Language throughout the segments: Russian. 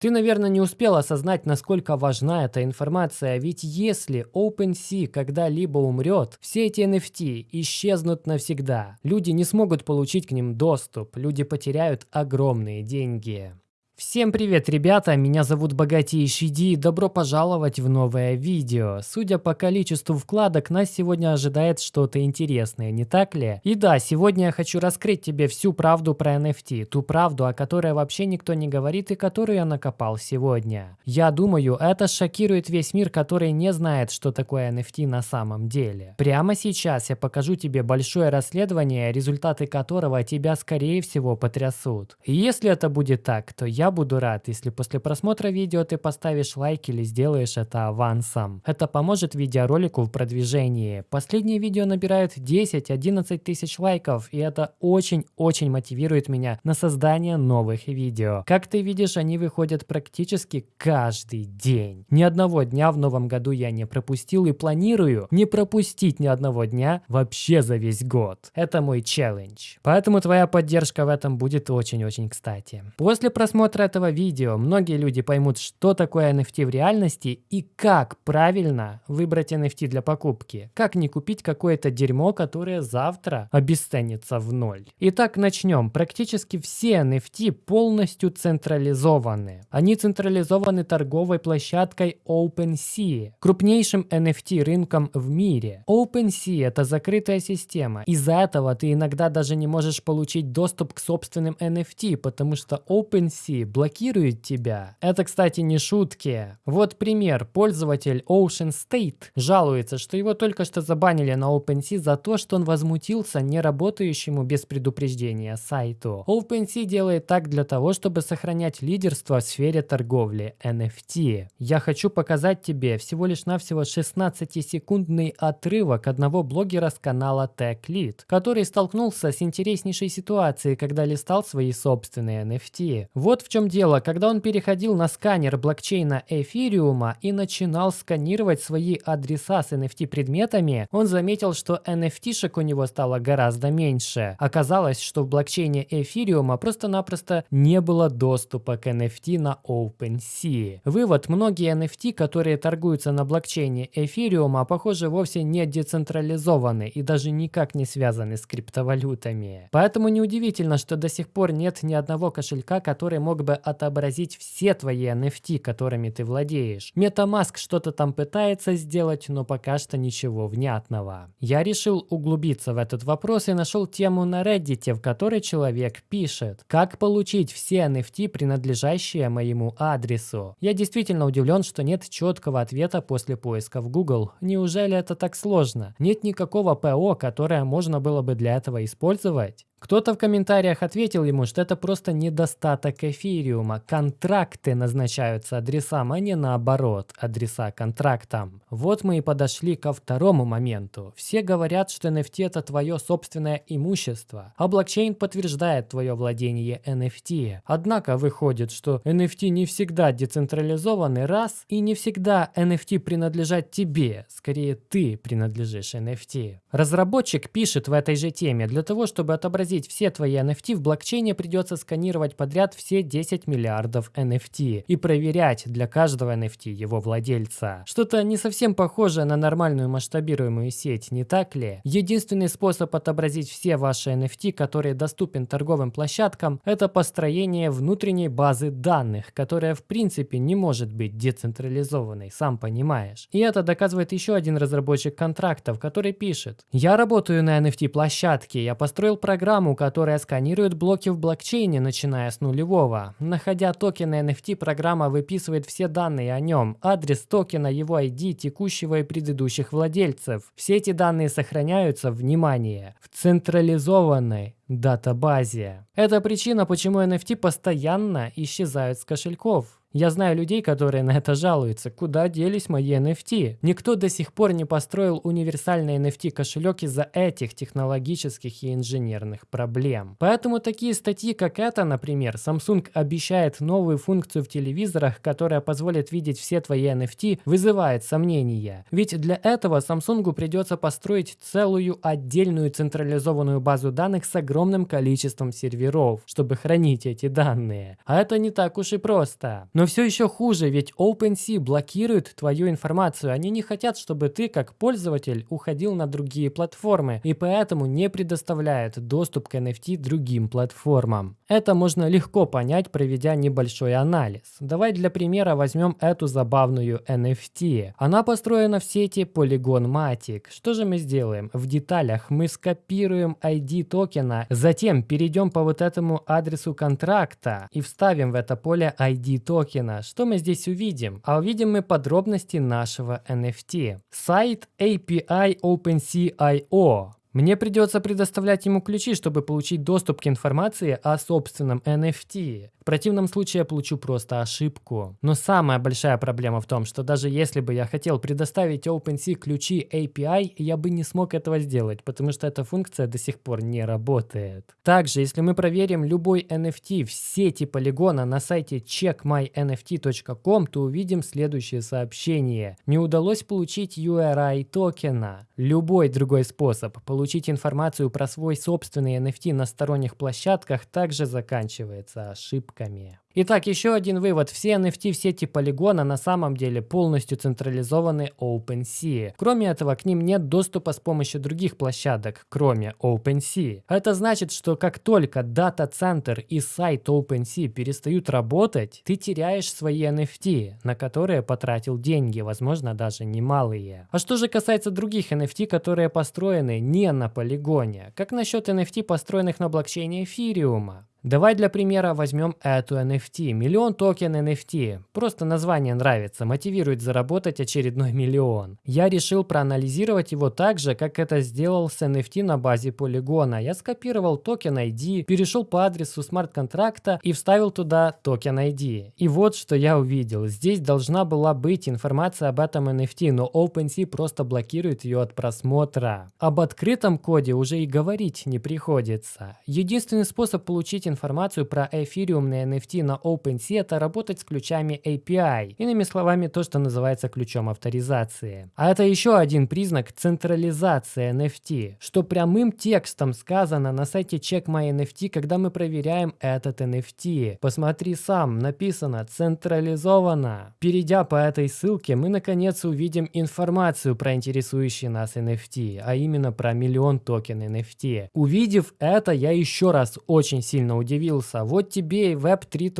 Ты, наверное, не успел осознать, насколько важна эта информация, ведь если OpenSea когда-либо умрет, все эти NFT исчезнут навсегда. Люди не смогут получить к ним доступ, люди потеряют огромные деньги. Всем привет, ребята! Меня зовут Богатейший Ди и добро пожаловать в новое видео. Судя по количеству вкладок, нас сегодня ожидает что-то интересное, не так ли? И да, сегодня я хочу раскрыть тебе всю правду про NFT, ту правду, о которой вообще никто не говорит и которую я накопал сегодня. Я думаю, это шокирует весь мир, который не знает, что такое NFT на самом деле. Прямо сейчас я покажу тебе большое расследование, результаты которого тебя скорее всего потрясут. И если это будет так, то я буду рад, если после просмотра видео ты поставишь лайк или сделаешь это авансом. Это поможет видеоролику в продвижении. Последние видео набирают 10-11 тысяч лайков, и это очень-очень мотивирует меня на создание новых видео. Как ты видишь, они выходят практически каждый день. Ни одного дня в новом году я не пропустил и планирую не пропустить ни одного дня вообще за весь год. Это мой челлендж. Поэтому твоя поддержка в этом будет очень-очень кстати. После просмотра просмотра этого видео многие люди поймут, что такое NFT в реальности и как правильно выбрать NFT для покупки. Как не купить какое-то дерьмо, которое завтра обесценится в ноль. Итак, начнем. Практически все NFT полностью централизованы. Они централизованы торговой площадкой OpenSea, крупнейшим NFT рынком в мире. OpenSea это закрытая система. Из-за этого ты иногда даже не можешь получить доступ к собственным NFT, потому что OpenSea блокирует тебя. Это, кстати, не шутки. Вот пример. Пользователь Ocean State жалуется, что его только что забанили на OpenSea за то, что он возмутился неработающему без предупреждения сайту. OpenSea делает так для того, чтобы сохранять лидерство в сфере торговли NFT. Я хочу показать тебе всего лишь навсего 16-секундный отрывок одного блогера с канала TechLead, который столкнулся с интереснейшей ситуацией, когда листал свои собственные NFT. Вот в чем чем дело, когда он переходил на сканер блокчейна эфириума и начинал сканировать свои адреса с NFT предметами, он заметил, что NFT-шек у него стало гораздо меньше. Оказалось, что в блокчейне эфириума просто-напросто не было доступа к NFT на OpenSea. Вывод, многие NFT, которые торгуются на блокчейне эфириума, похоже, вовсе не децентрализованы и даже никак не связаны с криптовалютами. Поэтому неудивительно, что до сих пор нет ни одного кошелька, который мог бы бы отобразить все твои NFT, которыми ты владеешь. MetaMask что-то там пытается сделать, но пока что ничего внятного. Я решил углубиться в этот вопрос и нашел тему на Reddit, в которой человек пишет, как получить все NFT, принадлежащие моему адресу. Я действительно удивлен, что нет четкого ответа после поиска в Google. Неужели это так сложно? Нет никакого ПО, которое можно было бы для этого использовать? Кто-то в комментариях ответил ему, что это просто недостаток эфириума. Контракты назначаются адресам, а не наоборот, адреса контрактам. Вот мы и подошли ко второму моменту. Все говорят, что NFT это твое собственное имущество, а блокчейн подтверждает твое владение NFT. Однако выходит, что NFT не всегда децентрализованы раз, и не всегда NFT принадлежат тебе, скорее ты принадлежишь NFT. Разработчик пишет в этой же теме, для того, чтобы отобразить отобразить все твои NFT в блокчейне, придется сканировать подряд все 10 миллиардов NFT и проверять для каждого NFT его владельца. Что-то не совсем похожее на нормальную масштабируемую сеть, не так ли? Единственный способ отобразить все ваши NFT, которые доступен торговым площадкам, это построение внутренней базы данных, которая в принципе не может быть децентрализованной, сам понимаешь. И это доказывает еще один разработчик контрактов, который пишет. Я работаю на NFT площадке, я построил программу, программу, которая сканирует блоки в блокчейне, начиная с нулевого. Находя токены NFT, программа выписывает все данные о нем, адрес токена, его ID, текущего и предыдущих владельцев. Все эти данные сохраняются, внимание, в централизованной датабазе. Это причина, почему NFT постоянно исчезают с кошельков. Я знаю людей, которые на это жалуются. Куда делись мои NFT? Никто до сих пор не построил универсальный NFT кошелек из-за этих технологических и инженерных проблем. Поэтому такие статьи, как эта, например, Samsung обещает новую функцию в телевизорах, которая позволит видеть все твои NFT, вызывает сомнения. Ведь для этого Samsung придется построить целую отдельную централизованную базу данных с огромным количеством серверов, чтобы хранить эти данные. А это не так уж и просто. Но все еще хуже, ведь OpenSea блокирует твою информацию. Они не хотят, чтобы ты как пользователь уходил на другие платформы и поэтому не предоставляют доступ к NFT другим платформам. Это можно легко понять, проведя небольшой анализ. Давай для примера возьмем эту забавную NFT. Она построена в сети Polygon Matic. Что же мы сделаем? В деталях мы скопируем ID токена, затем перейдем по вот этому адресу контракта и вставим в это поле ID токена. Что мы здесь увидим? А увидим мы подробности нашего NFT. Сайт API OpenSea.io. Мне придется предоставлять ему ключи, чтобы получить доступ к информации о собственном NFT. Противном случае я получу просто ошибку. Но самая большая проблема в том, что даже если бы я хотел предоставить OpenSea ключи API, я бы не смог этого сделать, потому что эта функция до сих пор не работает. Также, если мы проверим любой NFT в сети полигона на сайте checkmynft.com, то увидим следующее сообщение. Не удалось получить URI токена. Любой другой способ получить информацию про свой собственный NFT на сторонних площадках также заканчивается ошибками. Итак, еще один вывод. Все NFT в сети полигона на самом деле полностью централизованы OpenSea. Кроме этого, к ним нет доступа с помощью других площадок, кроме OpenSea. Это значит, что как только дата-центр и сайт OpenSea перестают работать, ты теряешь свои NFT, на которые потратил деньги, возможно, даже немалые. А что же касается других NFT, которые построены не на полигоне? Как насчет NFT, построенных на блокчейне эфириума? Давай для примера возьмем эту NFT. Миллион токен NFT. Просто название нравится, мотивирует заработать очередной миллион. Я решил проанализировать его так же, как это сделал с NFT на базе полигона. Я скопировал токен ID, перешел по адресу смарт-контракта и вставил туда токен ID. И вот что я увидел. Здесь должна была быть информация об этом NFT, но OpenSea просто блокирует ее от просмотра. Об открытом коде уже и говорить не приходится. Единственный способ получить информацию про эфириумные NFT на OpenSea, это работать с ключами API. Иными словами, то, что называется ключом авторизации. А это еще один признак централизации NFT, что прямым текстом сказано на сайте Check My NFT, когда мы проверяем этот NFT. Посмотри сам, написано централизовано. Перейдя по этой ссылке, мы наконец увидим информацию про интересующий нас NFT, а именно про миллион токен NFT. Увидев это, я еще раз очень сильно удивился. Вот тебе и Web 3.0.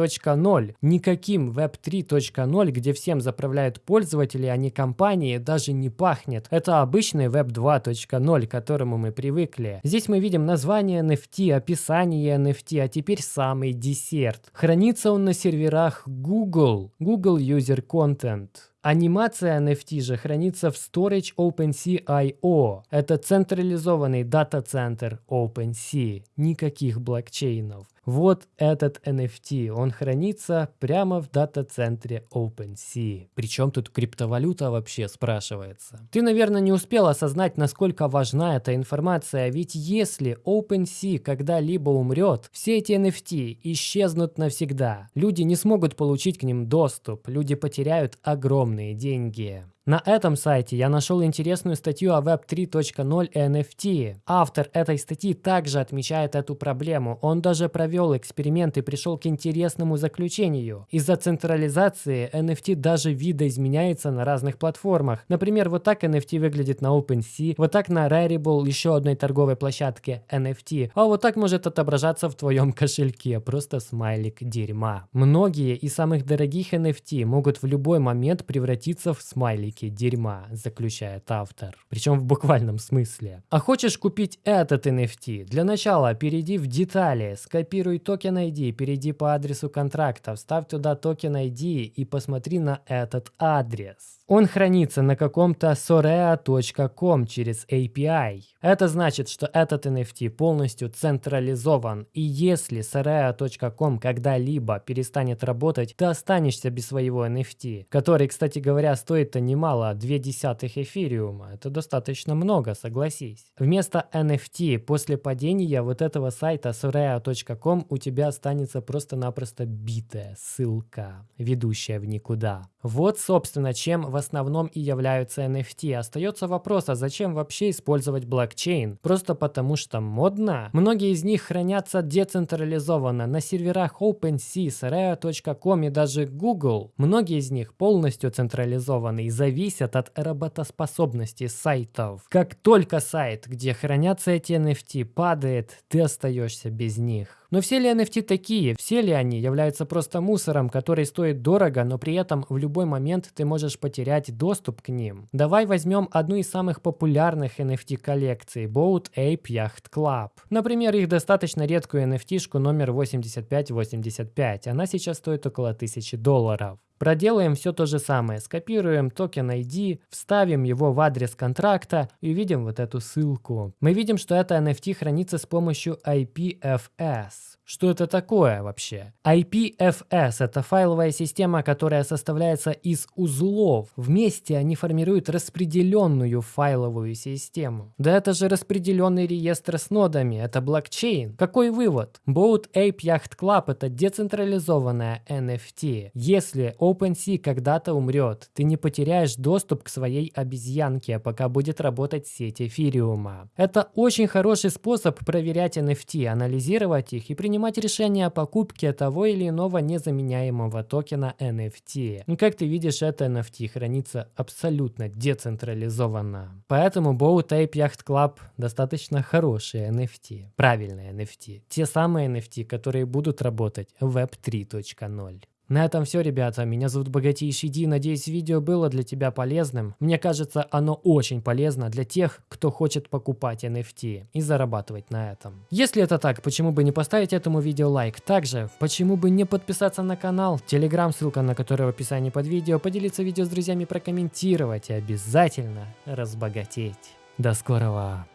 Никаким Web 3.0, где всем заправляют пользователи, а не компании, даже не пахнет. Это обычный Web 2.0, к которому мы привыкли. Здесь мы видим название NFT, описание NFT, а теперь самый десерт. Хранится он на серверах Google, Google User Content. Анимация NFT же хранится в Storage OpenSea.io. Это централизованный дата-центр OpenSea. Никаких блокчейнов. Вот этот NFT, он хранится прямо в дата-центре OpenSea. Причем тут криптовалюта вообще спрашивается. Ты, наверное, не успел осознать, насколько важна эта информация, ведь если OpenSea когда-либо умрет, все эти NFT исчезнут навсегда. Люди не смогут получить к ним доступ, люди потеряют огромные деньги. На этом сайте я нашел интересную статью о Web 3.0 и NFT. Автор этой статьи также отмечает эту проблему. Он даже провел эксперимент и пришел к интересному заключению. Из-за централизации NFT даже видоизменяется на разных платформах. Например, вот так NFT выглядит на OpenSea, вот так на Rarible, еще одной торговой площадке NFT, а вот так может отображаться в твоем кошельке, просто смайлик дерьма. Многие из самых дорогих NFT могут в любой момент превратиться в смайлики фабрики дерьма, заключает автор. Причем в буквальном смысле. А хочешь купить этот NFT? Для начала перейди в детали, скопируй токен ID, перейди по адресу контракта, вставь туда токен ID и посмотри на этот адрес. Он хранится на каком-то sorea.com через API. Это значит, что этот NFT полностью централизован, и если sorea.com когда-либо перестанет работать, ты останешься без своего NFT, который, кстати говоря, стоит-то немало, 2 десятых эфириума. Это достаточно много, согласись. Вместо NFT после падения вот этого сайта sorea.com у тебя останется просто-напросто битая ссылка, ведущая в никуда. Вот, собственно, чем основном и являются NFT. Остается вопрос, а зачем вообще использовать блокчейн? Просто потому что модно? Многие из них хранятся децентрализованно на серверах OpenSea, Rare.com и даже Google. Многие из них полностью централизованы и зависят от работоспособности сайтов. Как только сайт, где хранятся эти NFT, падает, ты остаешься без них. Но все ли NFT такие? Все ли они являются просто мусором, который стоит дорого, но при этом в любой момент ты можешь потерять доступ к ним? Давай возьмем одну из самых популярных NFT коллекций – Boat Ape Yacht Club. Например, их достаточно редкую NFT-шку номер 8585. Она сейчас стоит около 1000 долларов. Проделаем все то же самое. Скопируем токен ID, вставим его в адрес контракта и увидим вот эту ссылку. Мы видим, что это NFT хранится с помощью IPFS. Что это такое вообще? IPFS – это файловая система, которая составляется из узлов. Вместе они формируют распределенную файловую систему. Да это же распределенный реестр с нодами, это блокчейн. Какой вывод? Boat Ape Yacht Club – это децентрализованная NFT. Если OpenSea когда-то умрет, ты не потеряешь доступ к своей обезьянке, пока будет работать сеть эфириума. Это очень хороший способ проверять NFT, анализировать их и принимать принимать решение о покупке того или иного незаменяемого токена NFT. Ну, как ты видишь, это NFT хранится абсолютно децентрализованно. Поэтому Bow Tape Yacht Club достаточно хорошие NFT, правильные NFT. Те самые NFT, которые будут работать в Web 3.0. На этом все, ребята. Меня зовут Богатейший Ди. Надеюсь, видео было для тебя полезным. Мне кажется, оно очень полезно для тех, кто хочет покупать NFT и зарабатывать на этом. Если это так, почему бы не поставить этому видео лайк? Также, почему бы не подписаться на канал? Телеграм, ссылка на который в описании под видео. Поделиться видео с друзьями, прокомментировать и обязательно разбогатеть. До скорого!